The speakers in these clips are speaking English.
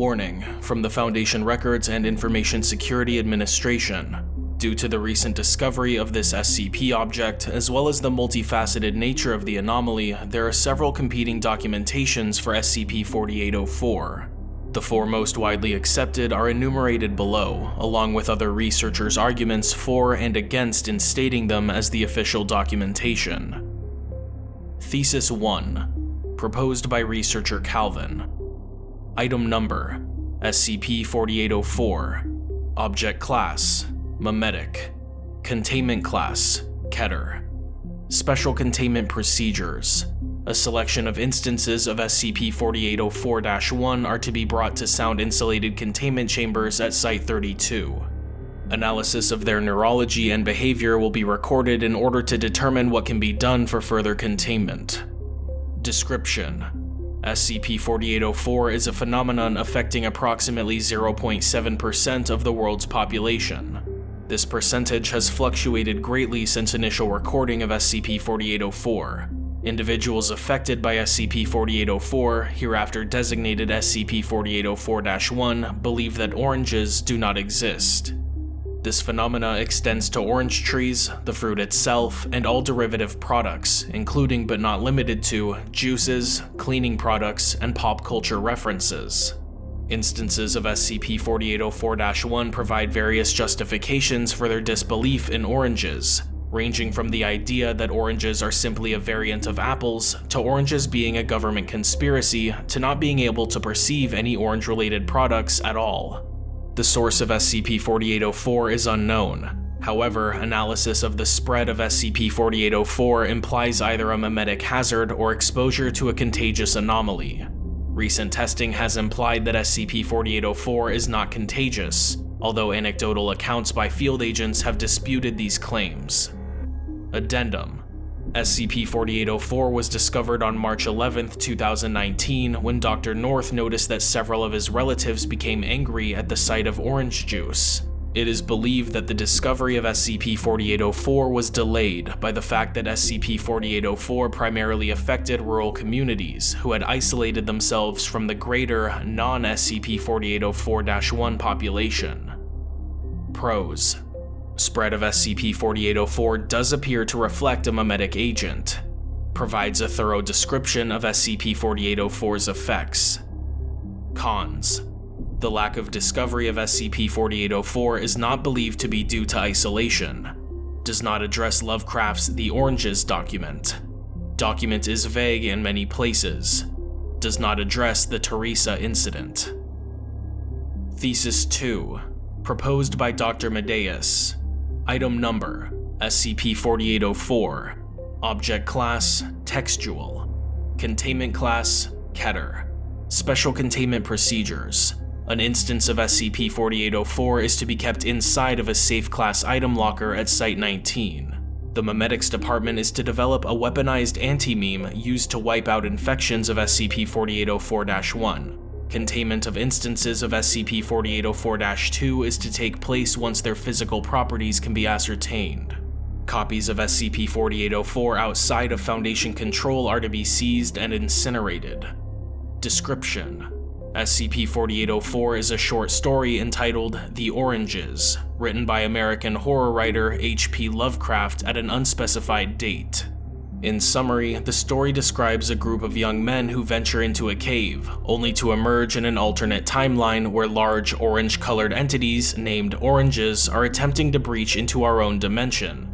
Warning from the Foundation Records and Information Security Administration. Due to the recent discovery of this SCP object, as well as the multifaceted nature of the anomaly, there are several competing documentations for SCP-4804. The four most widely accepted are enumerated below, along with other researchers' arguments for and against instating them as the official documentation. Thesis 1 Proposed by researcher Calvin Item Number SCP-4804 Object Class Memetic Containment Class Keter. Special Containment Procedures. A selection of instances of SCP-4804-1 are to be brought to sound-insulated containment chambers at Site-32. Analysis of their neurology and behavior will be recorded in order to determine what can be done for further containment. Description: SCP-4804 is a phenomenon affecting approximately 0.7% of the world's population. This percentage has fluctuated greatly since initial recording of SCP-4804, Individuals affected by SCP-4804, hereafter designated SCP-4804-1, believe that oranges do not exist. This phenomena extends to orange trees, the fruit itself, and all derivative products, including but not limited to juices, cleaning products, and pop culture references. Instances of SCP-4804-1 provide various justifications for their disbelief in oranges, ranging from the idea that oranges are simply a variant of apples, to oranges being a government conspiracy, to not being able to perceive any orange-related products at all. The source of SCP-4804 is unknown. However, analysis of the spread of SCP-4804 implies either a memetic hazard or exposure to a contagious anomaly. Recent testing has implied that SCP-4804 is not contagious, although anecdotal accounts by field agents have disputed these claims. Addendum SCP-4804 was discovered on March 11, 2019 when Dr. North noticed that several of his relatives became angry at the sight of orange juice. It is believed that the discovery of SCP-4804 was delayed by the fact that SCP-4804 primarily affected rural communities who had isolated themselves from the greater non-SCP-4804-1 population. Pros Spread of SCP-4804 does appear to reflect a memetic agent. Provides a thorough description of SCP-4804's effects. Cons. The lack of discovery of SCP-4804 is not believed to be due to isolation. Does not address Lovecraft's The Oranges document. Document is vague in many places. Does not address the Teresa incident. Thesis 2 Proposed by Dr. Medeus Item Number SCP-4804 Object Class Textual Containment Class Keter Special Containment Procedures An instance of SCP-4804 is to be kept inside of a safe class item locker at Site-19. The Memetics Department is to develop a weaponized anti-meme used to wipe out infections of SCP-4804-1. Containment of instances of SCP-4804-2 is to take place once their physical properties can be ascertained. Copies of SCP-4804 outside of Foundation control are to be seized and incinerated. Description SCP-4804 is a short story entitled The Oranges, written by American horror writer H.P. Lovecraft at an unspecified date. In summary, the story describes a group of young men who venture into a cave, only to emerge in an alternate timeline where large orange-colored entities named Oranges are attempting to breach into our own dimension.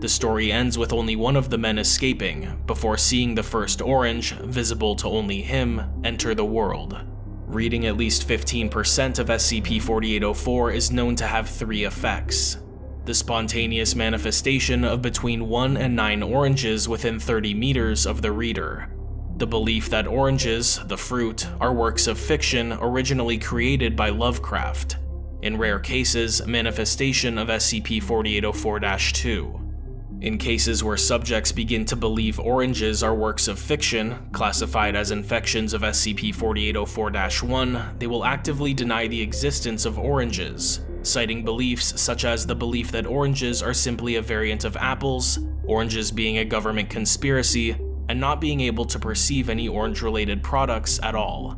The story ends with only one of the men escaping, before seeing the first orange, visible to only him, enter the world. Reading at least 15% of SCP-4804 is known to have three effects the spontaneous manifestation of between 1 and 9 oranges within 30 meters of the reader. The belief that oranges, the fruit, are works of fiction originally created by Lovecraft. In rare cases, manifestation of SCP-4804-2. In cases where subjects begin to believe oranges are works of fiction, classified as infections of SCP-4804-1, they will actively deny the existence of oranges, citing beliefs such as the belief that oranges are simply a variant of apples, oranges being a government conspiracy, and not being able to perceive any orange-related products at all.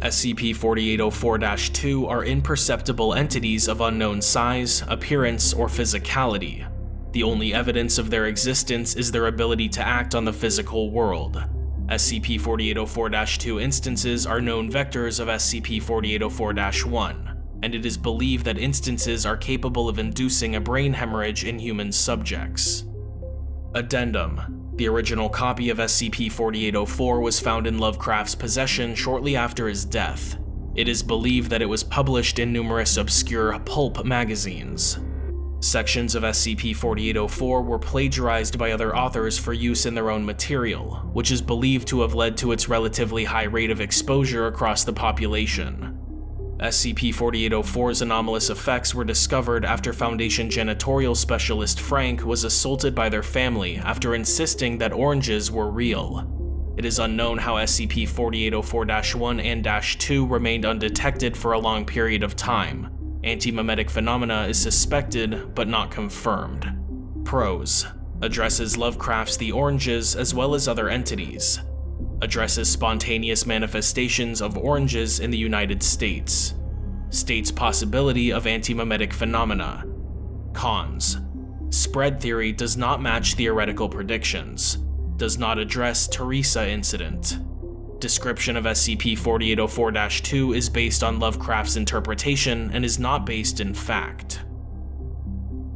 SCP-4804-2 are imperceptible entities of unknown size, appearance, or physicality. The only evidence of their existence is their ability to act on the physical world. SCP-4804-2 instances are known vectors of SCP-4804-1, and it is believed that instances are capable of inducing a brain hemorrhage in human subjects. Addendum the original copy of SCP-4804 was found in Lovecraft's possession shortly after his death. It is believed that it was published in numerous obscure pulp magazines. Sections of SCP-4804 were plagiarized by other authors for use in their own material, which is believed to have led to its relatively high rate of exposure across the population. SCP-4804's anomalous effects were discovered after Foundation janitorial specialist Frank was assaulted by their family after insisting that oranges were real. It is unknown how SCP-4804-1 and -2 remained undetected for a long period of time. Antimemetic phenomena is suspected, but not confirmed. Pros addresses Lovecraft's The Oranges as well as other entities addresses spontaneous manifestations of oranges in the United States, states possibility of antimemetic phenomena. Cons. Spread theory does not match theoretical predictions, does not address Teresa incident. Description of SCP-4804-2 is based on Lovecraft's interpretation and is not based in fact.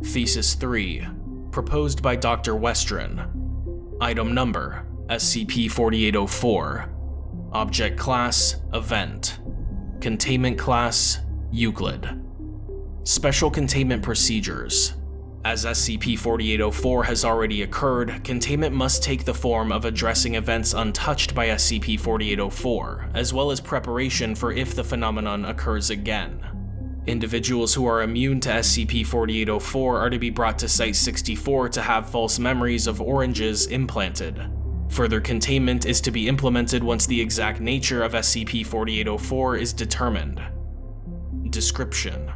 Thesis 3. Proposed by Dr. Westron. Item Number SCP-4804 Object Class Event Containment Class Euclid Special Containment Procedures As SCP-4804 has already occurred, containment must take the form of addressing events untouched by SCP-4804, as well as preparation for if the phenomenon occurs again. Individuals who are immune to SCP-4804 are to be brought to Site-64 to have false memories of oranges implanted. Further containment is to be implemented once the exact nature of SCP-4804 is determined. Description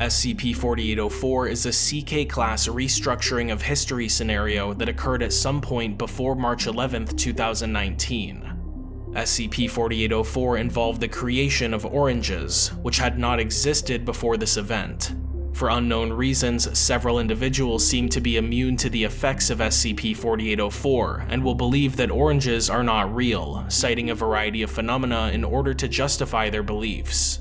SCP-4804 is a CK-class restructuring of history scenario that occurred at some point before March 11, 2019. SCP-4804 involved the creation of oranges, which had not existed before this event. For unknown reasons, several individuals seem to be immune to the effects of SCP-4804 and will believe that oranges are not real, citing a variety of phenomena in order to justify their beliefs.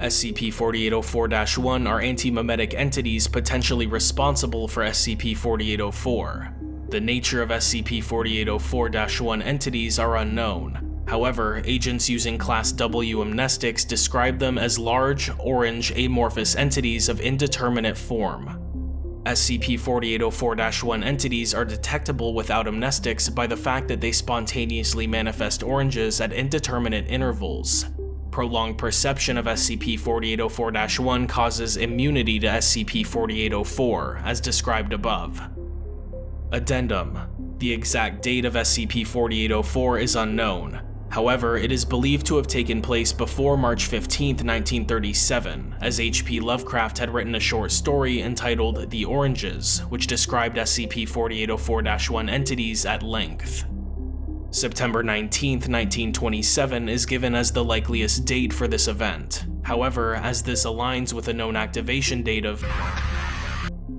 SCP-4804-1 are antimemetic entities potentially responsible for SCP-4804. The nature of SCP-4804-1 entities are unknown, However, agents using Class W amnestics describe them as large, orange, amorphous entities of indeterminate form. SCP-4804-1 entities are detectable without amnestics by the fact that they spontaneously manifest oranges at indeterminate intervals. Prolonged perception of SCP-4804-1 causes immunity to SCP-4804, as described above. Addendum. The exact date of SCP-4804 is unknown, However, it is believed to have taken place before March 15, 1937, as H.P. Lovecraft had written a short story entitled The Oranges, which described SCP-4804-1 entities at length. September 19, 1927 is given as the likeliest date for this event. However, as this aligns with a known activation date of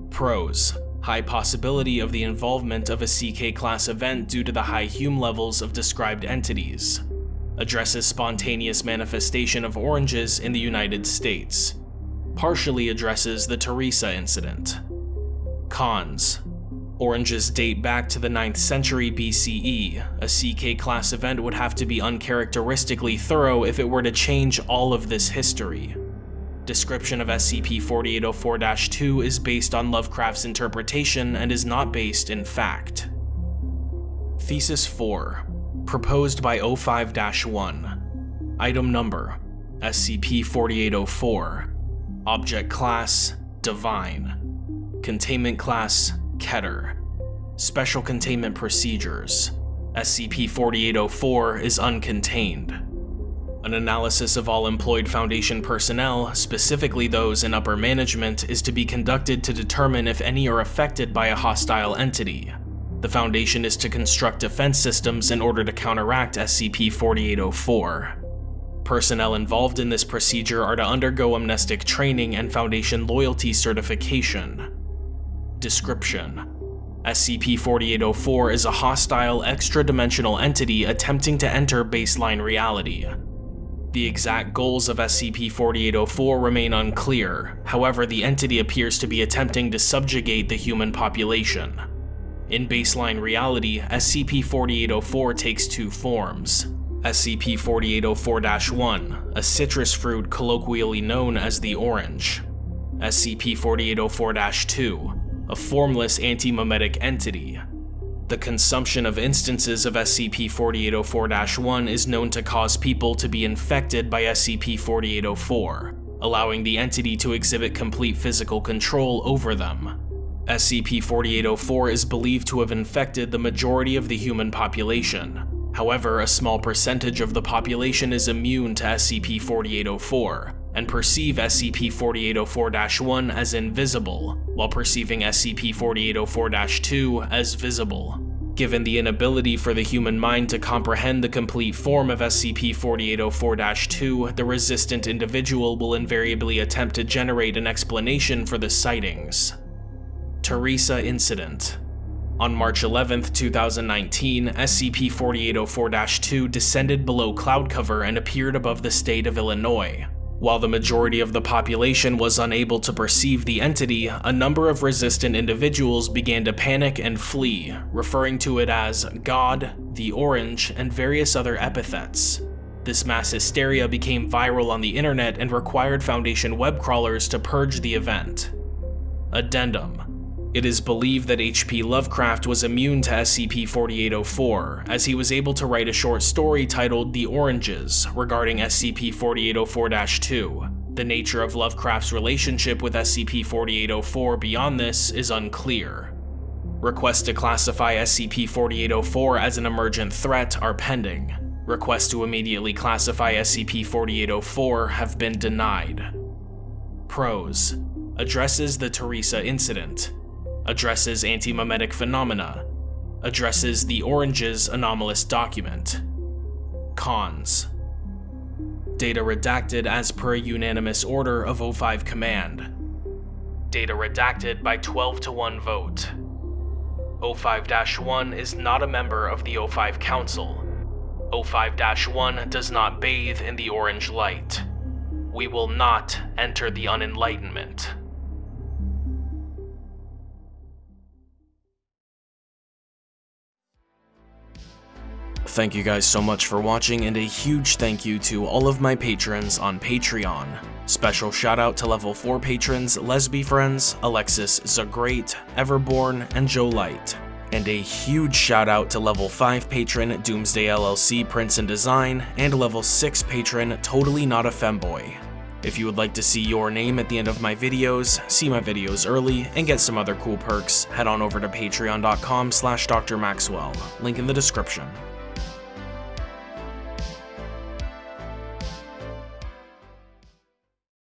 Pros high possibility of the involvement of a CK-class event due to the high Hume levels of described entities. Addresses spontaneous manifestation of oranges in the United States. Partially addresses the Teresa incident. Cons. Oranges date back to the 9th century BCE. A CK-class event would have to be uncharacteristically thorough if it were to change all of this history. Description of SCP-4804-2 is based on Lovecraft's interpretation and is not based in fact. Thesis 4 Proposed by O5-1 Item Number SCP-4804 Object Class Divine. Containment Class Keter. Special Containment Procedures. SCP-4804 is uncontained. An analysis of all employed Foundation personnel, specifically those in upper management, is to be conducted to determine if any are affected by a hostile entity. The Foundation is to construct defense systems in order to counteract SCP-4804. personnel involved in this procedure are to undergo amnestic training and Foundation loyalty certification. Description SCP-4804 is a hostile, extra-dimensional entity attempting to enter baseline reality. The exact goals of SCP-4804 remain unclear, however the entity appears to be attempting to subjugate the human population. In baseline reality, SCP-4804 takes two forms. SCP-4804-1, a citrus fruit colloquially known as the orange. SCP-4804-2, a formless anti-memetic entity. The consumption of instances of SCP-4804-1 is known to cause people to be infected by SCP-4804, allowing the entity to exhibit complete physical control over them. SCP-4804 is believed to have infected the majority of the human population. However, a small percentage of the population is immune to SCP-4804, and perceive SCP-4804-1 as invisible, while perceiving SCP-4804-2 as visible. Given the inability for the human mind to comprehend the complete form of SCP-4804-2, the resistant individual will invariably attempt to generate an explanation for the sightings. Teresa Incident on March 11, 2019, SCP-4804-2 descended below cloud cover and appeared above the state of Illinois, while the majority of the population was unable to perceive the entity, a number of resistant individuals began to panic and flee, referring to it as God, the Orange, and various other epithets. This mass hysteria became viral on the internet and required Foundation web crawlers to purge the event. Addendum it is believed that H.P. Lovecraft was immune to SCP-4804, as he was able to write a short story titled The Oranges regarding SCP-4804-2. The nature of Lovecraft's relationship with SCP-4804 beyond this is unclear. Requests to classify SCP-4804 as an emergent threat are pending. Requests to immediately classify SCP-4804 have been denied. Pros Addresses the Teresa incident addresses antimemetic phenomena, addresses the Orange's anomalous document. Cons Data redacted as per unanimous order of O5 Command. Data redacted by 12 to 1 vote. O5-1 is not a member of the O5 Council. O5-1 does not bathe in the orange light. We will not enter the unenlightenment. Thank you guys so much for watching and a huge thank you to all of my patrons on Patreon. Special shout out to level 4 patrons Lesby Friends, Alexis Zagreat, Everborn, and Joe Light. And a huge shout out to level 5 patron Doomsday LLC Prince and Design, and level 6 patron Totally Not a Femboy. If you would like to see your name at the end of my videos, see my videos early, and get some other cool perks, head on over to patreon.com slash drmaxwell, link in the description.